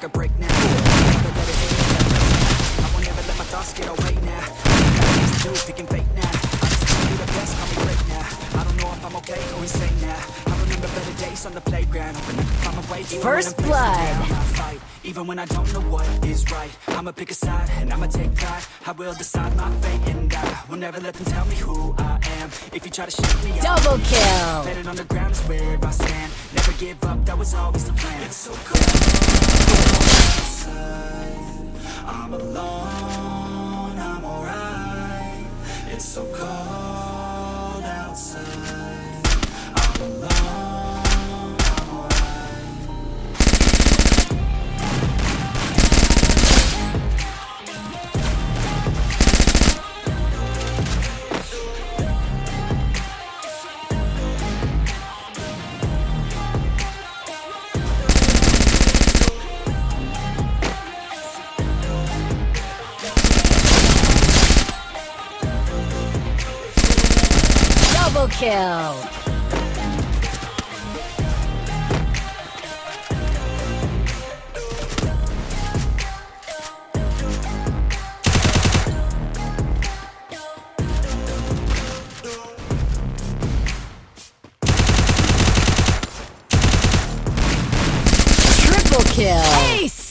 like a break now I won't ever let my thoughts get away now. These dudes picking fate now. I just wanna be the best, call me great now. I don't know if I'm okay or insane now. I remember better days on the playground. I'm away first blood. Even when I don't know what is right I'ma pick a side and I'ma take pride I will decide my fate and I Will never let them tell me who I am If you try to shoot me Double kill Better on the ground is where I stand Never give up, that was always the plan It's so cool I'm alone, I'm alright. It's so cold Double kill. Triple kill.